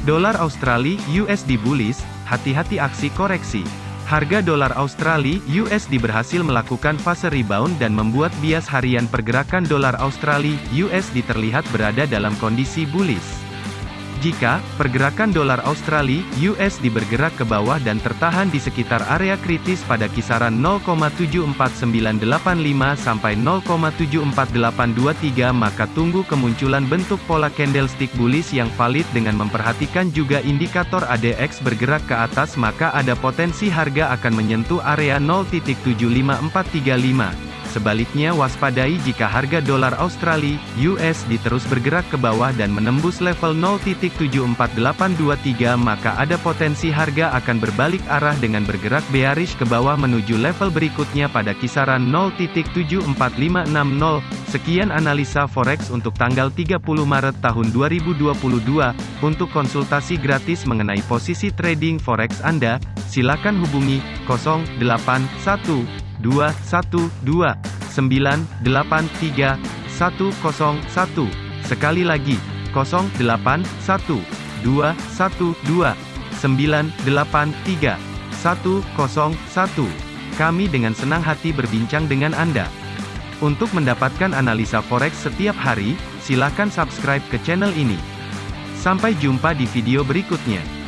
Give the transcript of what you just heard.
Dolar Australia USD bullish, hati-hati aksi koreksi. Harga dolar Australia USD berhasil melakukan fase rebound dan membuat bias harian pergerakan dolar Australia USD terlihat berada dalam kondisi bullish. Jika pergerakan dolar Australia USD bergerak ke bawah dan tertahan di sekitar area kritis pada kisaran 0,74985 sampai 0,74823 maka tunggu kemunculan bentuk pola candlestick bullish yang valid dengan memperhatikan juga indikator ADX bergerak ke atas maka ada potensi harga akan menyentuh area 0.75435. Sebaliknya waspadai jika harga dolar Australia (USD) terus bergerak ke bawah dan menembus level 0.74823 maka ada potensi harga akan berbalik arah dengan bergerak bearish ke bawah menuju level berikutnya pada kisaran 0.74560. Sekian analisa forex untuk tanggal 30 Maret tahun 2022. Untuk konsultasi gratis mengenai posisi trading forex Anda, silakan hubungi 081 dua satu dua sembilan delapan tiga satu satu. Sekali lagi kosong delapan satu dua satu dua sembilan delapan tiga satu satu. Kami dengan senang hati berbincang dengan Anda. Untuk mendapatkan analisa forex setiap hari silakan subscribe ke channel ini. Sampai jumpa di video berikutnya